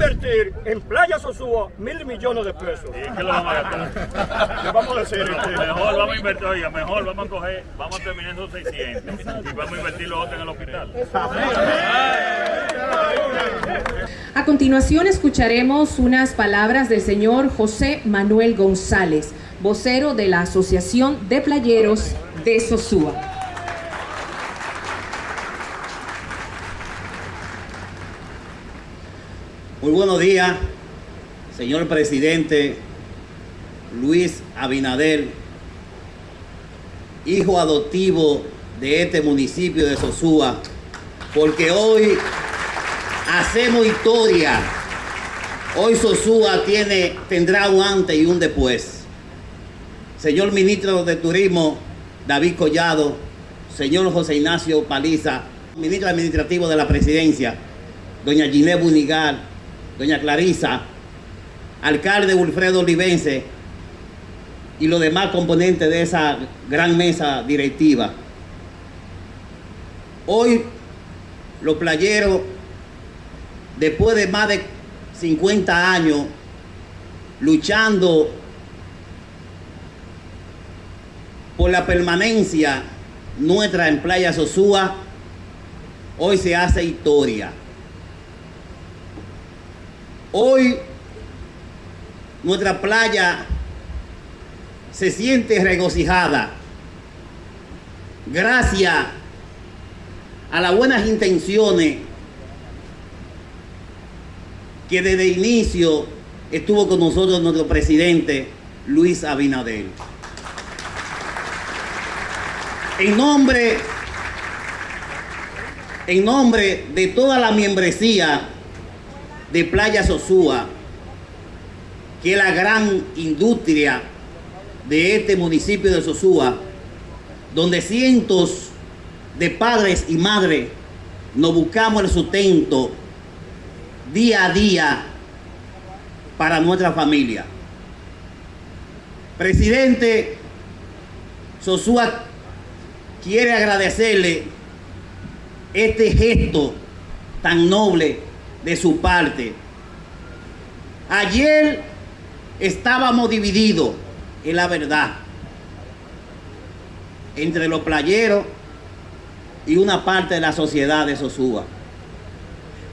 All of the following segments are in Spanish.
invertir en Playa Sosúa mil millones de pesos. ¿Y qué lo vamos a gastar? Le vamos a decir, este, Mejor vamos a invertir, oiga, mejor vamos a coger, vamos a terminar esos 600 y vamos a invertir los otros en el hospital. A continuación escucharemos unas palabras del señor José Manuel González, vocero de la Asociación de Playeros de Sosúa. Muy buenos días, señor presidente Luis Abinader, hijo adoptivo de este municipio de Sosúa, porque hoy hacemos historia. Hoy Sosúa tiene, tendrá un antes y un después. Señor ministro de Turismo, David Collado, señor José Ignacio Paliza, ministro administrativo de la presidencia, doña Ginette Bunigal, doña Clarisa, alcalde Wilfredo Olivense y los demás componentes de esa gran mesa directiva. Hoy los playeros, después de más de 50 años luchando por la permanencia nuestra en Playa Sosúa, hoy se hace historia. Hoy nuestra playa se siente regocijada gracias a las buenas intenciones que desde el inicio estuvo con nosotros nuestro presidente Luis Abinader. En nombre, en nombre de toda la membresía de Playa Sosúa, que es la gran industria de este municipio de Sosúa, donde cientos de padres y madres nos buscamos el sustento día a día para nuestra familia. Presidente Sosúa quiere agradecerle este gesto tan noble de su parte. Ayer estábamos divididos, en la verdad, entre los playeros y una parte de la sociedad de Sosúa.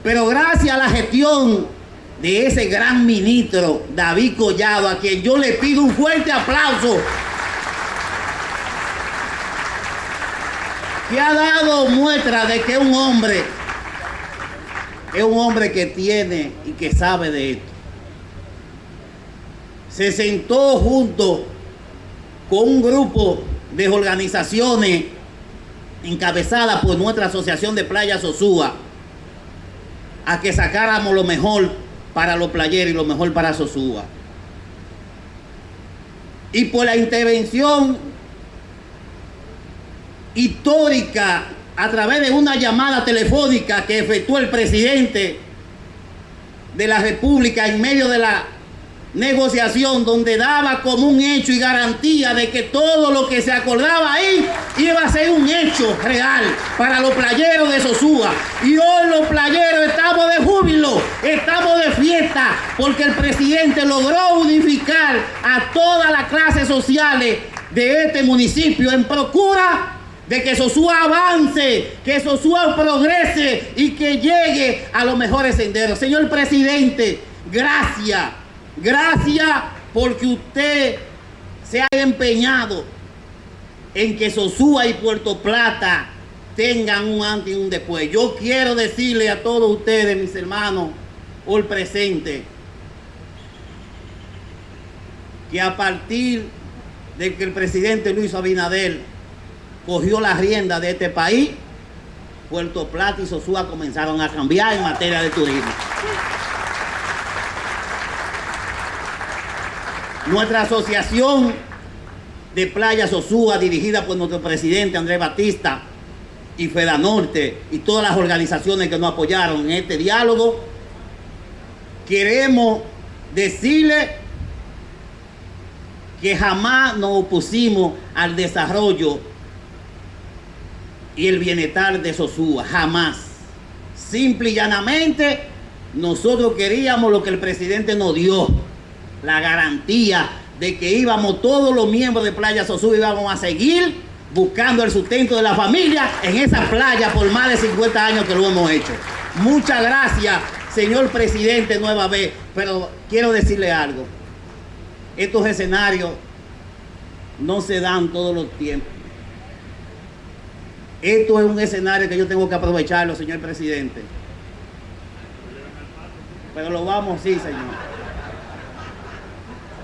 Pero gracias a la gestión de ese gran ministro, David Collado, a quien yo le pido un fuerte aplauso, que ha dado muestra de que un hombre es un hombre que tiene y que sabe de esto. Se sentó junto con un grupo de organizaciones encabezadas por nuestra Asociación de Playas Sosúa a que sacáramos lo mejor para los playeros y lo mejor para Sosúa. Y por la intervención histórica a través de una llamada telefónica que efectuó el presidente de la República en medio de la negociación donde daba como un hecho y garantía de que todo lo que se acordaba ahí iba a ser un hecho real para los playeros de Sosúa. Y hoy los playeros estamos de júbilo, estamos de fiesta, porque el presidente logró unificar a todas las clases sociales de este municipio en procura de que Sosúa avance, que Sosúa progrese y que llegue a los mejores senderos. Señor presidente, gracias, gracias porque usted se ha empeñado en que Sosúa y Puerto Plata tengan un antes y un después. Yo quiero decirle a todos ustedes, mis hermanos, hoy presente, que a partir de que el presidente Luis Abinader cogió la rienda de este país, Puerto Plata y Sosúa comenzaron a cambiar en materia de turismo. Nuestra asociación de Playa Sosúa, dirigida por nuestro presidente Andrés Batista y Feda Norte y todas las organizaciones que nos apoyaron en este diálogo, queremos decirle que jamás nos opusimos al desarrollo y el bienestar de Sosúa, jamás. Simple y llanamente Nosotros queríamos lo que el presidente nos dio, la garantía de que íbamos todos los miembros de Playa Sosúa íbamos a seguir buscando el sustento de la familia en esa playa por más de 50 años que lo hemos hecho. Muchas gracias, señor presidente, nueva vez, pero quiero decirle algo. Estos escenarios no se dan todos los tiempos. Esto es un escenario que yo tengo que aprovecharlo, señor presidente. Pero lo vamos, sí, señor.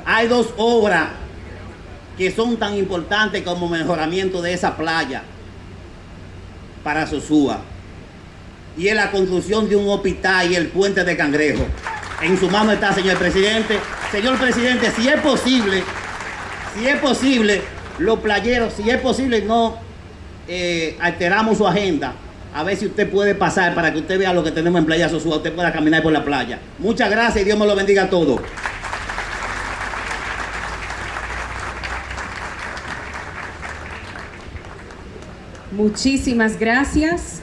Hay dos obras que son tan importantes como mejoramiento de esa playa para Sosúa. Y es la construcción de un hospital y el puente de Cangrejo. En su mano está, señor presidente. Señor presidente, si es posible, si es posible, los playeros, si es posible, no eh, alteramos su agenda. A ver si usted puede pasar para que usted vea lo que tenemos en Playa Sosúa. Usted pueda caminar por la playa. Muchas gracias y Dios me lo bendiga a todos. Muchísimas gracias.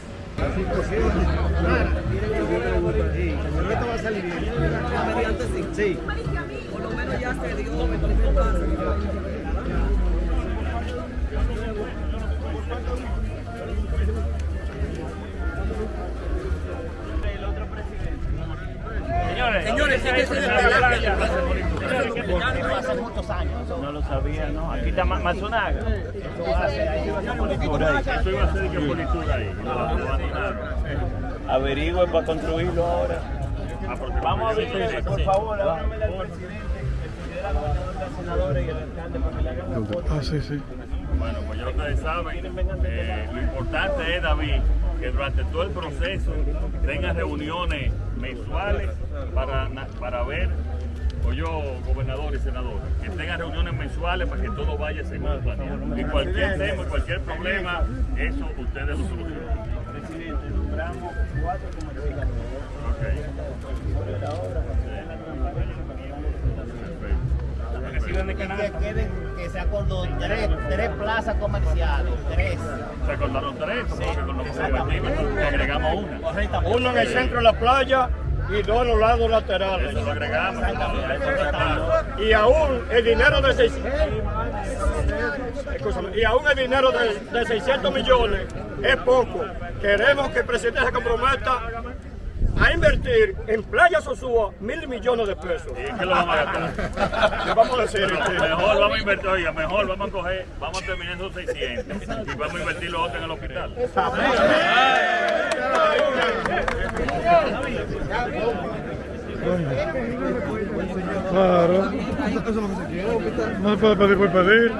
Señores, señores, No lo sabía, ¿no? Aquí está Ma- Matsunaga. Eso iba a ser que politura ahí. Lo abandonaron. Averigüe para construirlo ahora. Ah, Vamos a ver, por favor, háblame al presidente, el presidente de Senadores y el alcalde para que le hagan una foto. Ah, sí, sí. Bueno, pues ya ustedes saben, eh, lo importante es, David, que durante todo el proceso tengan reuniones mensuales para ver, o yo, gobernador y senador, que tengan reuniones mensuales para que todo vaya según planeado. Y cualquier tema, cualquier problema, eso ustedes lo solucionan. Presidente, nombramos cuatro comerciantes. De canal. queden, que se acordó tres, tres plazas comerciales, tres. Se acordaron tres, porque con lo que agregamos una. Uno en el centro de la playa y dos a los lados laterales. Eso lo agregamos. Y aún el dinero de 600, Escúchame, y aún el dinero de, de 600 millones es poco. Queremos que el presidente se comprometa a invertir en Playa Sosúa mil millones de pesos. ¿Y qué lo vamos a gastar? Le vamos a decir, Mejor vamos a invertir, oiga, mejor vamos a coger, vamos a terminar esos 600 y vamos a invertir los otros en el hospital. Claro. No se puede pedir por pedir.